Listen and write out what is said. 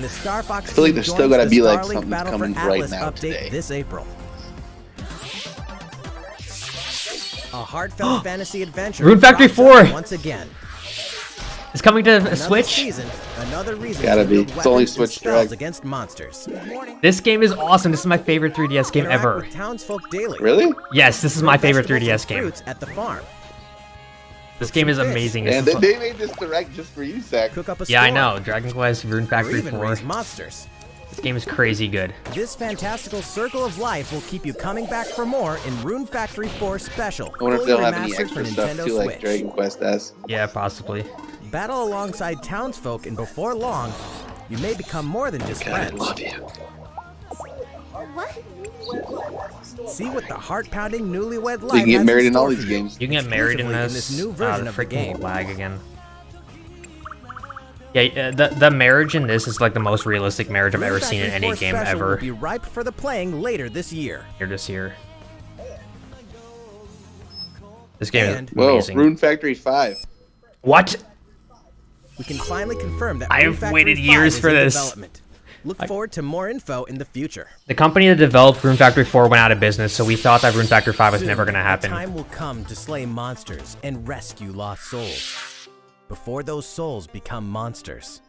The Star Fox I feel like there's still joins gotta the be, like, something Battle coming right now today. this April. A heartfelt fantasy adventure. Rune Factory 4. Once again. It's coming to Another Switch. Season, another reason Gotta be. It's only Switch spells Direct. against monsters. This game is awesome. This is my favorite 3DS game Interact ever. townsfolk daily. Really? Yes, this is my favorite 3DS game. At the farm. This game is fish. amazing. And they, they made this direct just for you, Zach. Cook up a yeah, I know. Dragon Quest Rune Factory 4. raise monsters. This game is crazy good. This fantastical circle of life will keep you coming back for more in Rune Factory 4 Special. I wonder if they'll have any extra stuff too, like Switch. Dragon Quest S. Yeah, possibly. Battle alongside townsfolk, and before long, you may become more than just God, I friends. love you. See what the heart-pounding newlywed life You can get married in all these games. You can get married in this. in this new version the of the game. lag again. Yeah, uh, the the marriage in this is like the most realistic marriage I've ever seen in any game ever. Will be ripe for the playing later this year. Here this year. This game And- is Whoa, amazing. Rune Factory 5. What? We can finally confirm that I've waited years for in this. Look forward to more info in the future. The company that developed Rune Factory 4 went out of business, so we thought that Rune Factory 5 was Soon, never going to happen. time will come to slay monsters and rescue lost souls. Before those souls become monsters.